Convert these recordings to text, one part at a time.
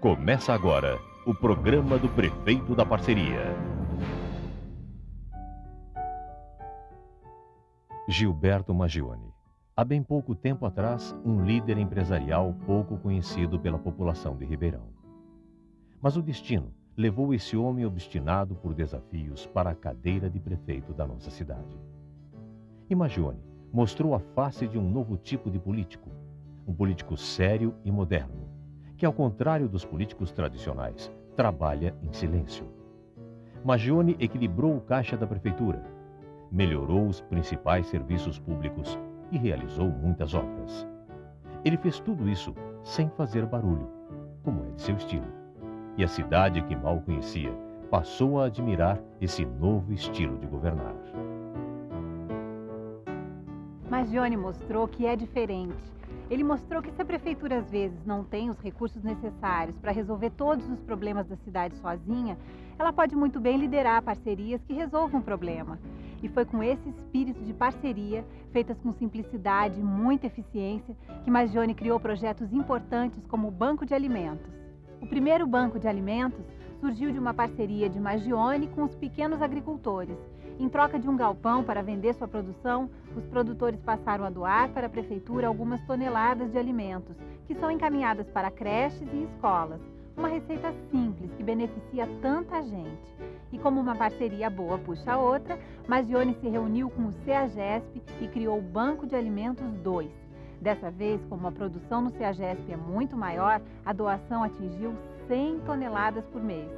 Começa agora o programa do Prefeito da Parceria. Gilberto Magione. Há bem pouco tempo atrás, um líder empresarial pouco conhecido pela população de Ribeirão. Mas o destino levou esse homem obstinado por desafios para a cadeira de prefeito da nossa cidade. E Magione mostrou a face de um novo tipo de político, um político sério e moderno, que, ao contrário dos políticos tradicionais, trabalha em silêncio. Magione equilibrou o caixa da prefeitura, melhorou os principais serviços públicos e realizou muitas obras. Ele fez tudo isso sem fazer barulho, como é de seu estilo. E a cidade que mal conhecia passou a admirar esse novo estilo de governar. Mas mostrou que é diferente. Ele mostrou que se a prefeitura às vezes não tem os recursos necessários para resolver todos os problemas da cidade sozinha, ela pode muito bem liderar parcerias que resolvam o problema. E foi com esse espírito de parceria, feitas com simplicidade e muita eficiência, que Magione criou projetos importantes como o Banco de Alimentos. O primeiro banco de alimentos surgiu de uma parceria de Magione com os pequenos agricultores em troca de um galpão para vender sua produção, os produtores passaram a doar para a prefeitura algumas toneladas de alimentos, que são encaminhadas para creches e escolas. Uma receita simples que beneficia tanta gente. E como uma parceria boa puxa a outra, Magione se reuniu com o CEAGESP e criou o Banco de Alimentos 2. Dessa vez, como a produção no CEAGESP é muito maior, a doação atingiu 100 toneladas por mês.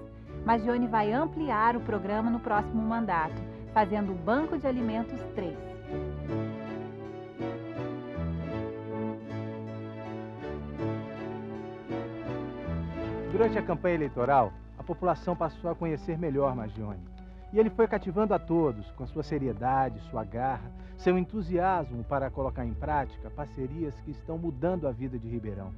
Magione vai ampliar o programa no próximo mandato fazendo o Banco de Alimentos 3. Durante a campanha eleitoral, a população passou a conhecer melhor Magione. E ele foi cativando a todos com sua seriedade, sua garra, seu entusiasmo para colocar em prática parcerias que estão mudando a vida de Ribeirão.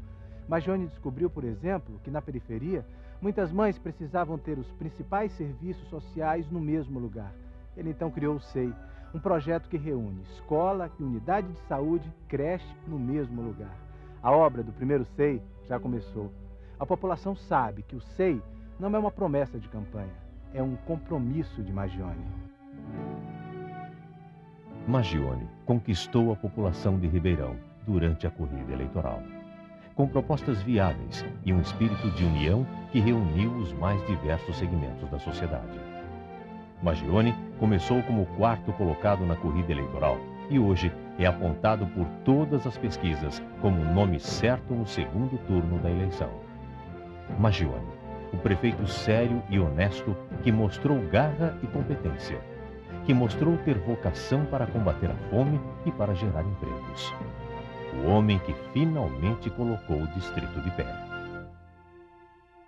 Magione descobriu, por exemplo, que na periferia, muitas mães precisavam ter os principais serviços sociais no mesmo lugar. Ele então criou o SEI, um projeto que reúne escola e unidade de saúde, creche no mesmo lugar. A obra do primeiro SEI já começou. A população sabe que o SEI não é uma promessa de campanha, é um compromisso de Magione. Magione conquistou a população de Ribeirão durante a corrida eleitoral, com propostas viáveis e um espírito de união que reuniu os mais diversos segmentos da sociedade. Magione começou como quarto colocado na corrida eleitoral e hoje é apontado por todas as pesquisas como o nome certo no segundo turno da eleição. Magione, o prefeito sério e honesto que mostrou garra e competência, que mostrou ter vocação para combater a fome e para gerar empregos. O homem que finalmente colocou o distrito de pé.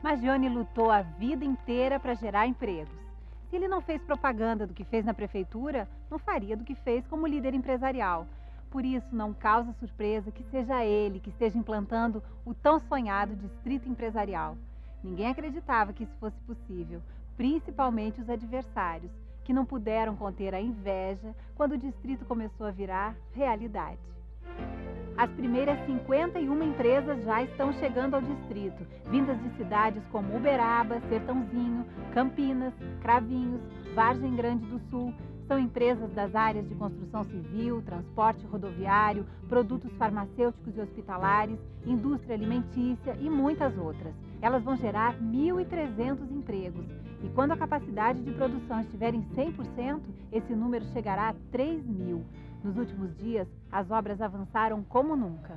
Magione lutou a vida inteira para gerar empregos. Se ele não fez propaganda do que fez na prefeitura, não faria do que fez como líder empresarial. Por isso, não causa surpresa que seja ele que esteja implantando o tão sonhado distrito empresarial. Ninguém acreditava que isso fosse possível, principalmente os adversários, que não puderam conter a inveja quando o distrito começou a virar realidade. As primeiras 51 empresas já estão chegando ao distrito, vindas de cidades como Uberaba, Sertãozinho, Campinas, Cravinhos, Vargem Grande do Sul. São empresas das áreas de construção civil, transporte rodoviário, produtos farmacêuticos e hospitalares, indústria alimentícia e muitas outras. Elas vão gerar 1.300 empregos. E quando a capacidade de produção estiver em 100%, esse número chegará a 3 mil. Nos últimos dias, as obras avançaram como nunca.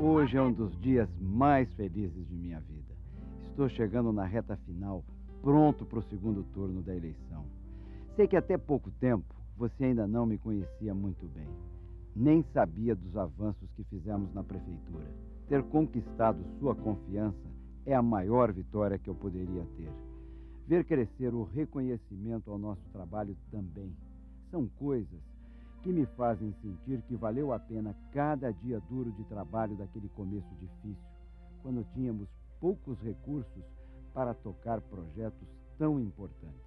Hoje é um dos dias mais felizes de minha vida. Estou chegando na reta final, pronto para o segundo turno da eleição. Sei que até pouco tempo você ainda não me conhecia muito bem. Nem sabia dos avanços que fizemos na prefeitura. Ter conquistado sua confiança é a maior vitória que eu poderia ter. Ver crescer o reconhecimento ao nosso trabalho também. São coisas que me fazem sentir que valeu a pena cada dia duro de trabalho daquele começo difícil, quando tínhamos poucos recursos para tocar projetos tão importantes.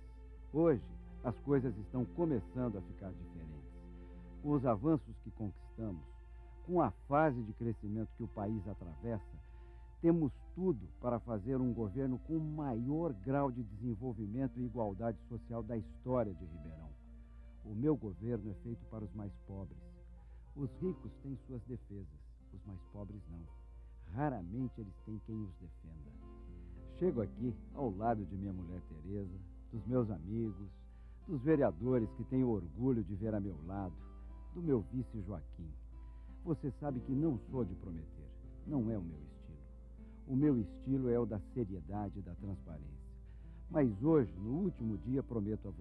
Hoje, as coisas estão começando a ficar diferentes. Com os avanços que conquistamos, com a fase de crescimento que o país atravessa, temos tudo para fazer um governo com o maior grau de desenvolvimento e igualdade social da história de Ribeirão. O meu governo é feito para os mais pobres. Os ricos têm suas defesas, os mais pobres não. Raramente eles têm quem os defenda. Chego aqui ao lado de minha mulher Teresa, dos meus amigos, dos vereadores que tenho orgulho de ver a meu lado, do meu vice Joaquim. Você sabe que não sou de prometer, não é o meu estilo. O meu estilo é o da seriedade e da transparência. Mas hoje, no último dia, prometo a você